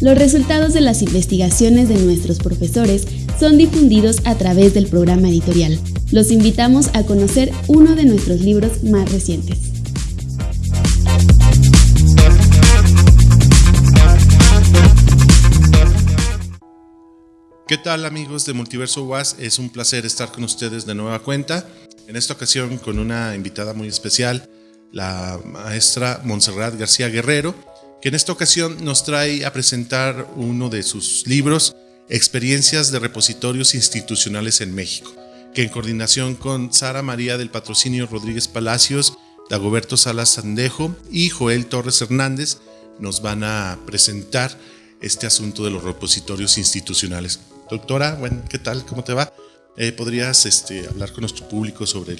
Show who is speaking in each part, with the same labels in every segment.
Speaker 1: Los resultados de las investigaciones de nuestros profesores son difundidos a través del programa editorial. Los invitamos a conocer uno de nuestros libros más recientes.
Speaker 2: ¿Qué tal amigos de Multiverso UAS? Es un placer estar con ustedes de nueva cuenta. En esta ocasión con una invitada muy especial, la maestra Montserrat García Guerrero, que en esta ocasión nos trae a presentar uno de sus libros, Experiencias de Repositorios Institucionales en México, que en coordinación con Sara María del Patrocinio Rodríguez Palacios, Dagoberto Salas Sandejo y Joel Torres Hernández nos van a presentar este asunto de los repositorios institucionales. Doctora, bueno, ¿qué tal? ¿Cómo te va? Eh, ¿Podrías este, hablar con nuestro público sobre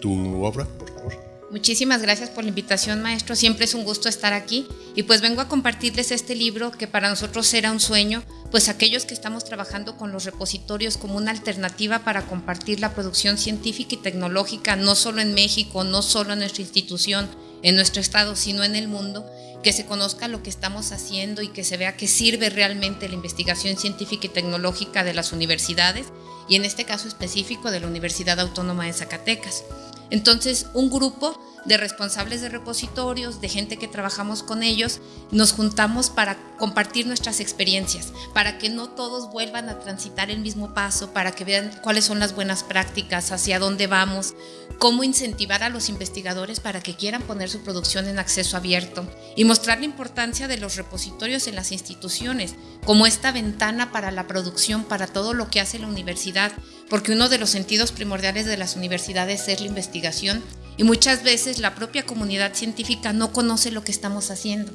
Speaker 2: tu obra, por favor?
Speaker 3: Muchísimas gracias por la invitación, maestro. Siempre es un gusto estar aquí. Y pues vengo a compartirles este libro que para nosotros era un sueño, pues aquellos que estamos trabajando con los repositorios como una alternativa para compartir la producción científica y tecnológica, no solo en México, no solo en nuestra institución, en nuestro estado, sino en el mundo, que se conozca lo que estamos haciendo y que se vea que sirve realmente la investigación científica y tecnológica de las universidades y en este caso específico de la Universidad Autónoma de Zacatecas. Entonces, un grupo de responsables de repositorios, de gente que trabajamos con ellos, nos juntamos para compartir nuestras experiencias, para que no todos vuelvan a transitar el mismo paso, para que vean cuáles son las buenas prácticas, hacia dónde vamos, cómo incentivar a los investigadores para que quieran poner su producción en acceso abierto y mostrar la importancia de los repositorios en las instituciones, como esta ventana para la producción, para todo lo que hace la universidad, porque uno de los sentidos primordiales de las universidades es la investigación y muchas veces la propia comunidad científica no conoce lo que estamos haciendo.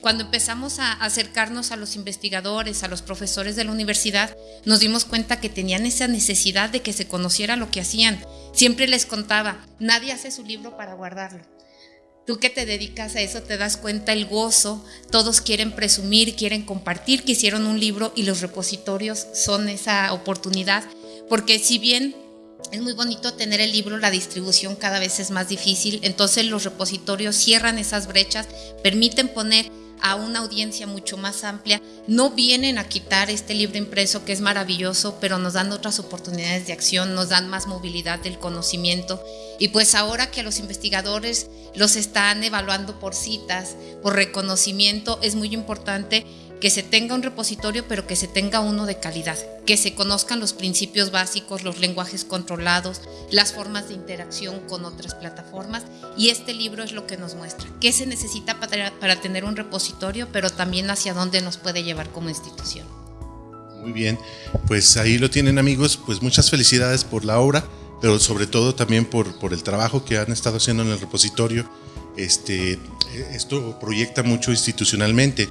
Speaker 3: Cuando empezamos a acercarnos a los investigadores, a los profesores de la universidad, nos dimos cuenta que tenían esa necesidad de que se conociera lo que hacían. Siempre les contaba, nadie hace su libro para guardarlo. Tú que te dedicas a eso te das cuenta el gozo, todos quieren presumir, quieren compartir que hicieron un libro y los repositorios son esa oportunidad, porque si bien es muy bonito tener el libro, la distribución cada vez es más difícil, entonces los repositorios cierran esas brechas, permiten poner a una audiencia mucho más amplia, no vienen a quitar este libro impreso que es maravilloso, pero nos dan otras oportunidades de acción, nos dan más movilidad del conocimiento. Y pues ahora que los investigadores los están evaluando por citas, por reconocimiento, es muy importante que se tenga un repositorio, pero que se tenga uno de calidad, que se conozcan los principios básicos, los lenguajes controlados, las formas de interacción con otras plataformas. Y este libro es lo que nos muestra qué se necesita para, para tener un repositorio, pero también hacia dónde nos puede llevar como institución.
Speaker 2: Muy bien, pues ahí lo tienen amigos, pues muchas felicidades por la obra, pero sobre todo también por, por el trabajo que han estado haciendo en el repositorio. Este, esto proyecta mucho institucionalmente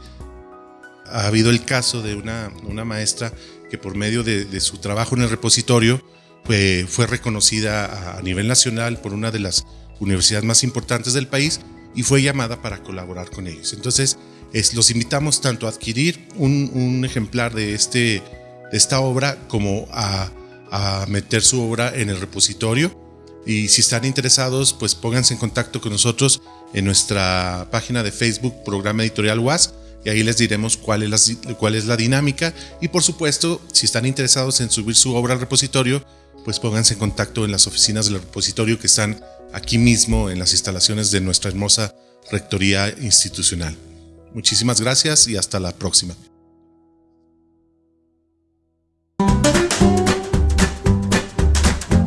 Speaker 2: ha habido el caso de una, una maestra que por medio de, su trabajo en el repositorio fue, fue reconocida a, nivel nacional por una de las universidades más importantes del país y fue llamada para colaborar con ellos. Entonces, es, los invitamos tanto a adquirir un, un ejemplar de, este, de esta obra como a, a meter su obra en el repositorio. Y si están interesados, pues pónganse en contacto con nosotros en nuestra página de Facebook, Programa Editorial UAS, y ahí les diremos cuál es, la, cuál es la dinámica y por supuesto si están interesados en subir su obra al repositorio pues pónganse en contacto en las oficinas del repositorio que están aquí mismo en las instalaciones de nuestra hermosa Rectoría Institucional. Muchísimas gracias y hasta la próxima.